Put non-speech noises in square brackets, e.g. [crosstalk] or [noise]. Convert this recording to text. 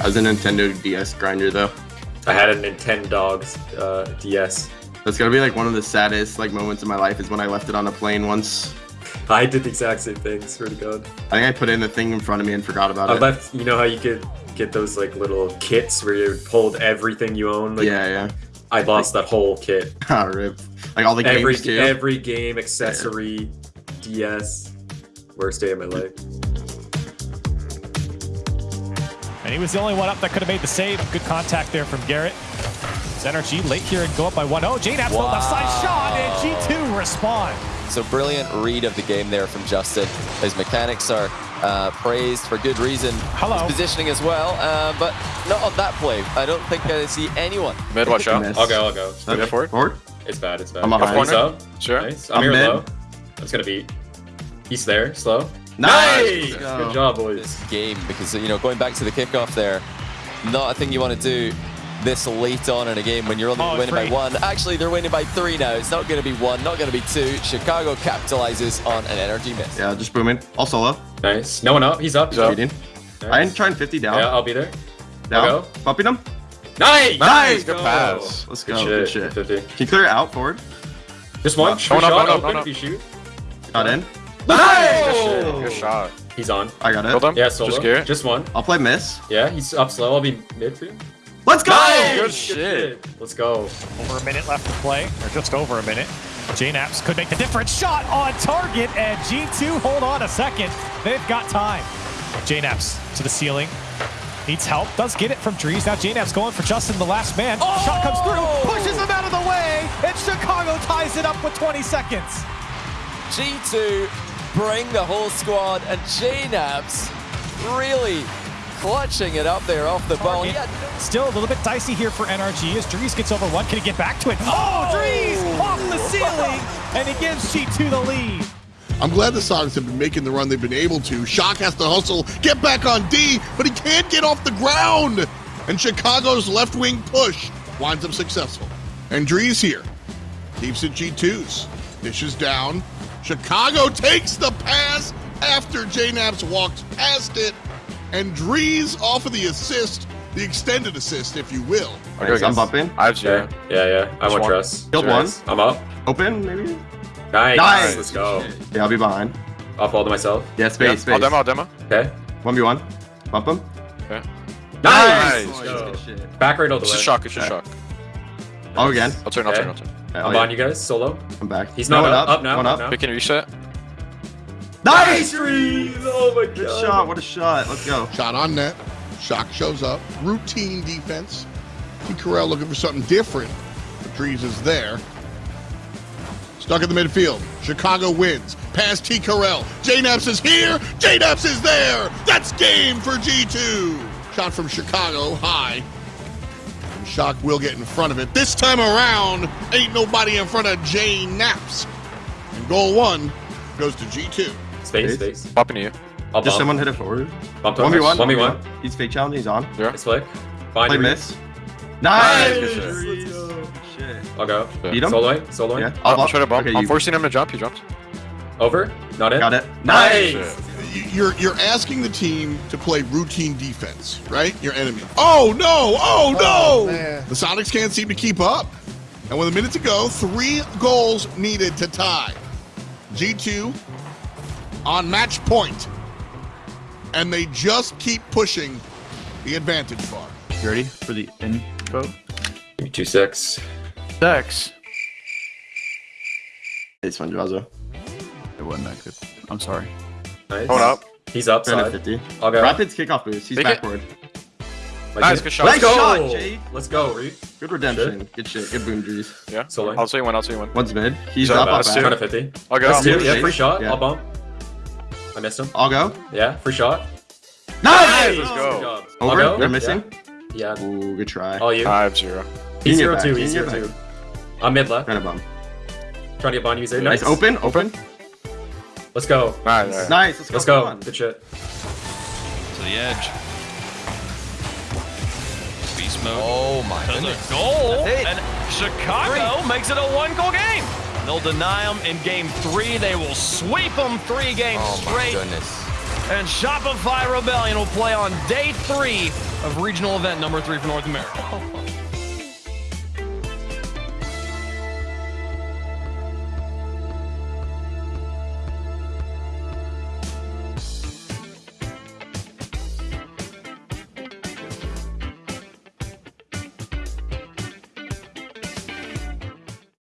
I was a Nintendo DS grinder though. I had a Nintendo uh, DS. That's gotta be like one of the saddest like moments of my life is when I left it on a plane once. I did the exact same thing. Swear to God. I think I put in the thing in front of me and forgot about I it. I left. You know how you could get those like little kits where you pulled everything you own. Like, yeah, yeah. I lost that whole kit. [laughs] Ah, rip. Like all the every games too. every game, accessory, DS. Worst day of my life. And he was the only one up that could have made the save. Good contact there from Garrett. It's NRG late here and go up by 1-0. JKnaps wow. left side shot and G2 respond. So brilliant read of the game there from Justin. His mechanics are uh, praised for good reason. Hello. His positioning as well, uh, but not on that play. I don't think I see anyone. Mid, watch out. I'll go, I'll go. Okay. Forward? Forward? It's bad, it's bad. I'm behind. Points up. Sure. Nice. I'm, I'm here mid. low. That's gonna be. He's there, slow. Nice! Good Let's job, boys. This game, because, you know, going back to the kickoff there, not a thing you want to do this late on in a game when you're only Oh, winning three. by one. Actually, they're winning by three now. It's not going to be one, not going to be two. Chicago capitalizes on an NRG miss. Yeah, just booming. All solo. Nice. No one up. He's up. He's up. Nice. I am trying 50 down. Yeah, I'll be there. down. I'll go. Bumping them. Nice. Nice. Good pass. Let's Good go. shit. Good shit. 50. Can you clear it out forward? Just one. Uh, Free going up, shot. going up, open going up. if you shoot. Not in. Nice. Good shot. He's on. I got Killed it. him. Yeah, solo. Just Garrett. Just one. I'll play miss. Yeah, he's up slow. I'll be mid for you. Let's go! Good shit. Let's go. Over a minute left to play, or just over a minute. JKnaps could make the difference. Shot on target, and G2 hold on a second. They've got time. JKnaps to the ceiling. Needs help. Does get it from Drees. Now JKnaps going for Justin, the last man. Shot comes through. Oh! Pushes him out of the way. And Chicago ties it up with 20 seconds. G2 bring the whole squad, and JKnaps really clutching it up there off the ball. Target. Yeah, Still a little bit dicey here for NRG as Drees gets over one. Can he get back to it? Oh, oh! Drees off the ceiling, and he gives G2 the lead. I'm glad the Sonics have been making the run they've been able to. Shock has to hustle, get back on D, but he can't get off the ground. And Chicago's left wing push winds up successful. And Drees here. Keeps it G2s. Dishes down. Chicago takes the pass after JKnaps walks past it. And Drees off of the assist, the extended assist, if you will. I'll go Nice, I'm bumping. I have Yeah, yeah, yeah. I want one. trust. Killed Trust. I'm up. Open, maybe? Nice. Nice. Let's go. Yeah, I'll be behind. I'll fall to myself. Yeah, Yeah, space, I'll demo, I'll demo. Okay. 1v1. Bump him. Okay. Nice. Nice. Oh, go. good shit. Back right all the It's way. a shock, it's a shock. Oh, again. I'll turn, I'll Okay. turn, I'll turn. Yeah, I'm oh, on yeah. you guys. Solo. I'm back. He's not one up. Up now. One up up. now. Pick and reset. Nice! Drees. Oh my Good god. shot. What a shot. Let's go. Shot on net. Shock shows up. Routine defense. T. Carell looking for something different. But Drees is there. Stuck in the midfield. Chicago wins. Past T. Carell. JKnaps is here. JKnaps is there. That's game for G2. Shot from Chicago high. And Shock will get in front of it. This time around, ain't nobody in front of JKnaps. And goal one goes to G2. Space, Space. space. Popping you. I'll Just bump. someone hit it forward. Bump 1v1. 1v1. He's fake challenge. He's on. Zero. Nice flick. Find Play you. miss. Nice. Nice. Let's go. Shit. I'll go. Yeah. Beat him? Solo. Solo. Yeah. I'll, I'll try to bump. Okay, I'm you- forcing him to jump, he jumps. Over. Not it. Got it. Nice. Shit. You're you're asking the team to play routine defense, right? Your enemy. Oh no! Oh, oh no! the Sonics can't seem to keep up. And with a minute to go, three goals needed to tie. G2 on match point. And they just keep pushing the advantage bar. You ready for the info? Give me two six. Dex. It's fun, Jazo. It wasn't that good. I'm sorry. Nice. Hold up. He's up Turn at 50. I'll go. Rapids kickoff boost. He's Take backward. Like Nice, good shot. Let's go. shot, Jade. Let's go, Reed. Good redemption. Good shit. Good boom, Drees. Yeah. Solo. I'll see you one, I'll see you one. One's mid. He's up, up, that's back. two. 50. I'll go. That's two. Yeah, free shot. Yeah. I'll bump. I missed him. I'll go. Yeah, free shot. Nice! Let's go. job. Over? go. They're missing? Yeah. yeah. Ooh, good try. All you. I have zero. He's Can you zero get two. back? He's Can you zero get two. I'm mid left. Trying to bum. Trying to get Bonnie. He's. Nice. Nice. Open. Open. Let's go. Alright, alright. Nice. Let's go. Let's Come go. Good shit. to the edge. Beast mode. Oh my To the goal, and Chicago makes it a one-goal game. They'll deny them in game three. They will sweep them three games Oh my straight. goodness. and Shopify Rebellion will play on day three of regional event number three for North America. Oh.